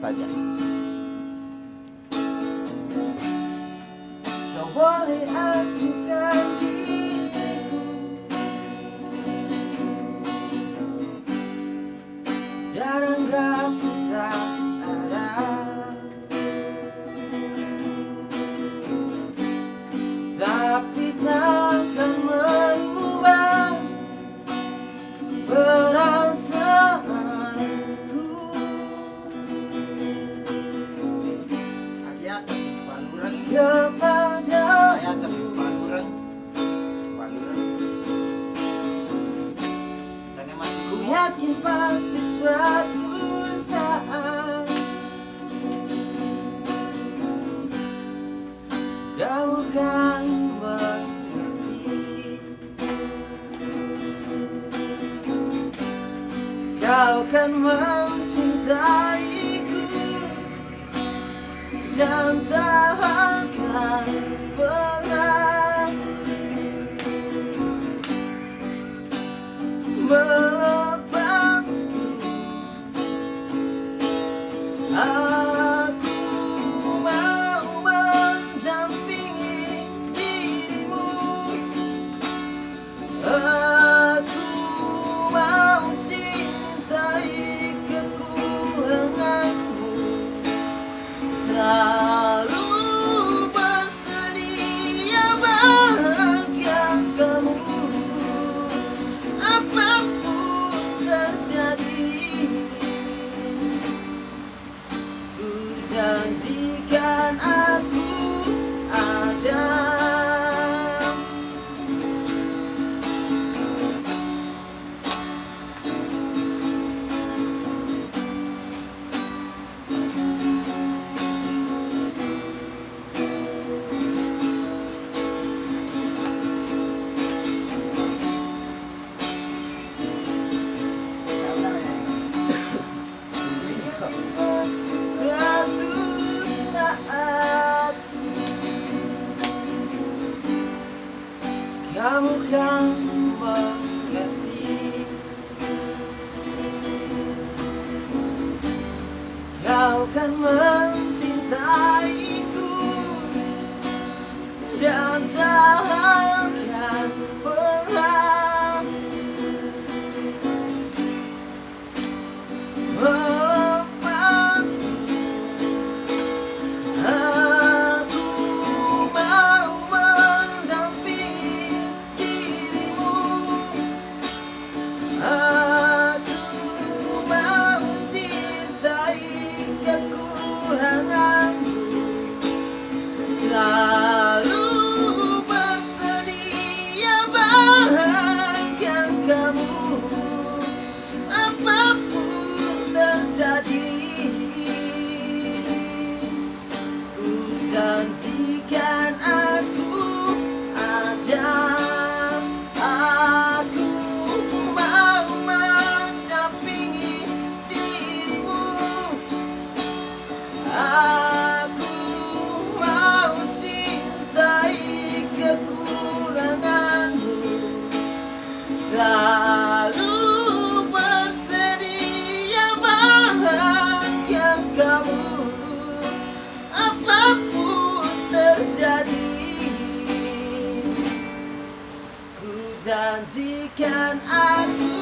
saja. Boleh what yakin pasti suatu saat Kau kan mengerti. Kau kan mencintaiku Dan tak akan berhenti kamu kan mengerti. Kau kan mencintaiku. Dan tak jadi Ku janjikan aku